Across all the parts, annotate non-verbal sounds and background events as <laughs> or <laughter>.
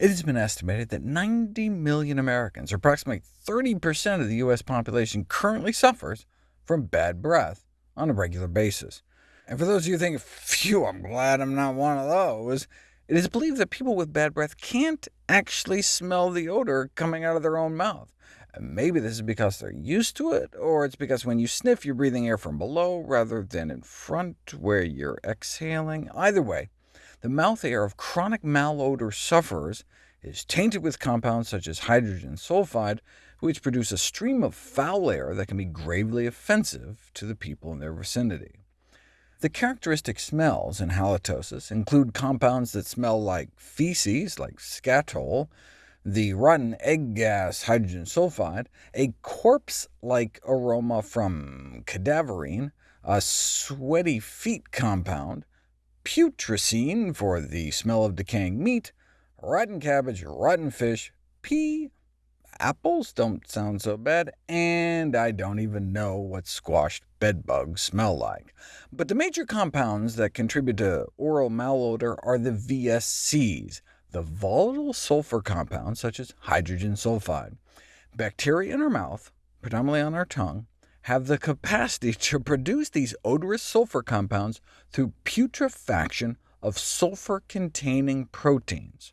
It has been estimated that 90 million Americans, or approximately 30% of the U.S. population, currently suffers from bad breath on a regular basis. And for those of you thinking, phew, I'm glad I'm not one of those, it is believed that people with bad breath can't actually smell the odor coming out of their own mouth. Maybe this is because they're used to it, or it's because when you sniff, you're breathing air from below rather than in front, where you're exhaling. Either way, the mouth air of chronic malodor sufferers is tainted with compounds such as hydrogen sulfide, which produce a stream of foul air that can be gravely offensive to the people in their vicinity. The characteristic smells in halitosis include compounds that smell like feces, like skatole, the rotten egg gas hydrogen sulfide, a corpse-like aroma from cadaverine, a sweaty feet compound, putrescine for the smell of decaying meat, rotten cabbage, rotten fish, pea, apples don't sound so bad, and I don't even know what squashed bedbugs smell like. But the major compounds that contribute to oral malodor are the VSCs, the volatile sulfur compounds such as hydrogen sulfide. Bacteria in our mouth, predominantly on our tongue, have the capacity <laughs> to produce these odorous sulfur compounds through putrefaction of sulfur-containing proteins.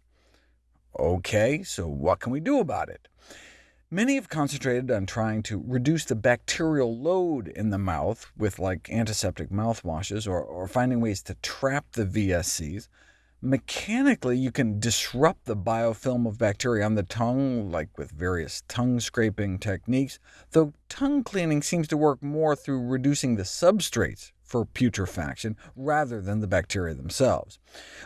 OK, so what can we do about it? Many have concentrated on trying to reduce the bacterial load in the mouth with like antiseptic mouthwashes, or, or finding ways to trap the VSCs. Mechanically, you can disrupt the biofilm of bacteria on the tongue, like with various tongue scraping techniques, though tongue cleaning seems to work more through reducing the substrates for putrefaction, rather than the bacteria themselves.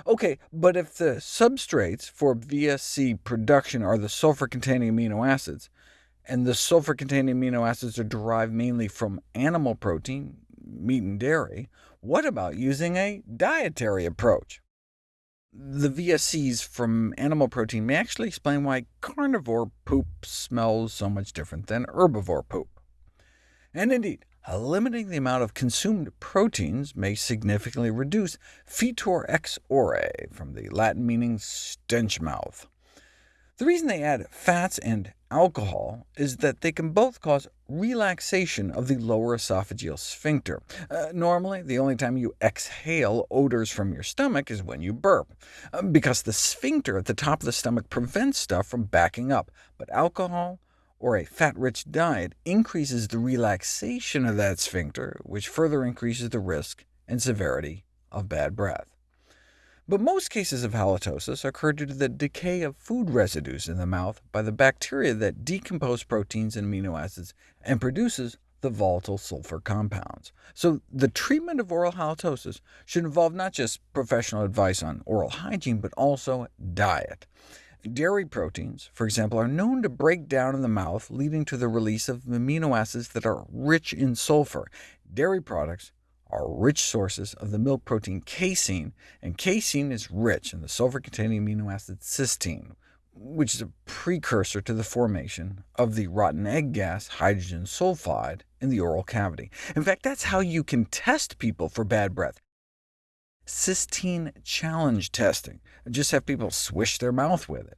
OK, but if the substrates for VSC production are the sulfur-containing amino acids, and the sulfur-containing amino acids are derived mainly from animal protein, meat and dairy, what about using a dietary approach? The VSCs from animal protein may actually explain why carnivore poop smells so much different than herbivore poop. And indeed, limiting the amount of consumed proteins may significantly reduce fetor ex ore, from the Latin meaning stench mouth. The reason they add fats and alcohol is that they can both cause relaxation of the lower esophageal sphincter. Uh, normally, the only time you exhale odors from your stomach is when you burp, uh, because the sphincter at the top of the stomach prevents stuff from backing up, but alcohol or a fat-rich diet increases the relaxation of that sphincter, which further increases the risk and severity of bad breath. But most cases of halitosis occur due to the decay of food residues in the mouth by the bacteria that decompose proteins and amino acids and produces the volatile sulfur compounds. So the treatment of oral halitosis should involve not just professional advice on oral hygiene, but also diet. Dairy proteins, for example, are known to break down in the mouth, leading to the release of amino acids that are rich in sulfur. Dairy products are rich sources of the milk protein casein, and casein is rich in the sulfur-containing amino acid cysteine, which is a precursor to the formation of the rotten egg gas hydrogen sulfide in the oral cavity. In fact, that's how you can test people for bad breath cysteine challenge testing. Just have people swish their mouth with it.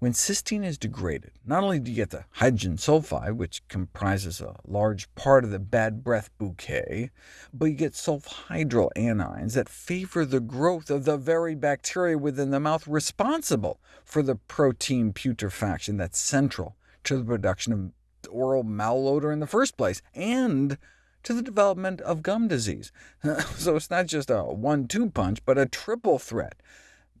When cysteine is degraded, not only do you get the hydrogen sulfide, which comprises a large part of the bad breath bouquet, but you get sulfhydryl anions that favor the growth of the very bacteria within the mouth responsible for the protein putrefaction that's central to the production of oral malodor in the first place, and to the development of gum disease. <laughs> so it's not just a one-two punch, but a triple threat.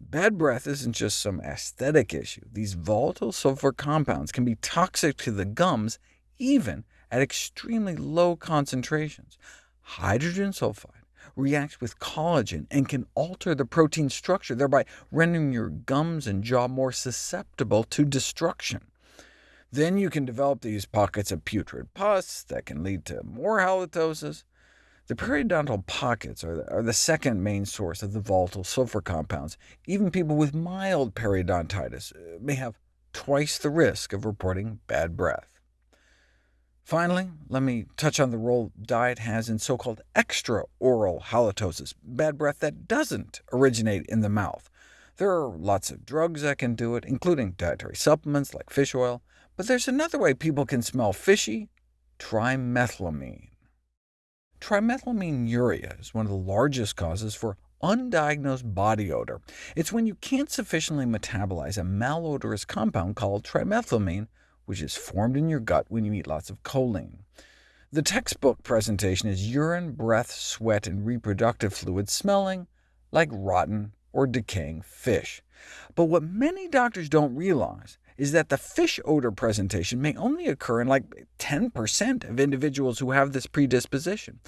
Bad breath isn't just some aesthetic issue. These volatile sulfur compounds can be toxic to the gums, even at extremely low concentrations. Hydrogen sulfide reacts with collagen and can alter the protein structure, thereby rendering your gums and jaw more susceptible to destruction. Then you can develop these pockets of putrid pus that can lead to more halitosis. The periodontal pockets are the, are the second main source of the volatile sulfur compounds. Even people with mild periodontitis uh, may have twice the risk of reporting bad breath. Finally, let me touch on the role diet has in so-called extra-oral halitosis, bad breath that doesn't originate in the mouth. There are lots of drugs that can do it, including dietary supplements like fish oil, but there's another way people can smell fishy— trimethylamine. Trimethylaminuria is one of the largest causes for undiagnosed body odor. It's when you can't sufficiently metabolize a malodorous compound called trimethylamine, which is formed in your gut when you eat lots of choline. The textbook presentation is urine, breath, sweat, and reproductive fluid smelling like rotten or decaying fish. But what many doctors don't realize is that the fish odor presentation may only occur in like 10% of individuals who have this predisposition.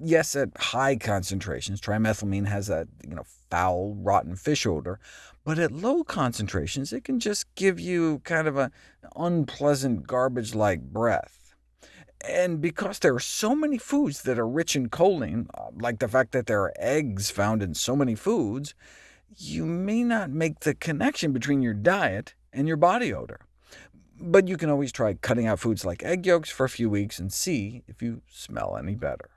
Yes, at high concentrations, trimethylamine has that you know, foul, rotten fish odor, but at low concentrations it can just give you kind of an unpleasant garbage-like breath. And because there are so many foods that are rich in choline, uh, like the fact that there are eggs found in so many foods, you may not make the connection between your diet and your body odor. But you can always try cutting out foods like egg yolks for a few weeks and see if you smell any better.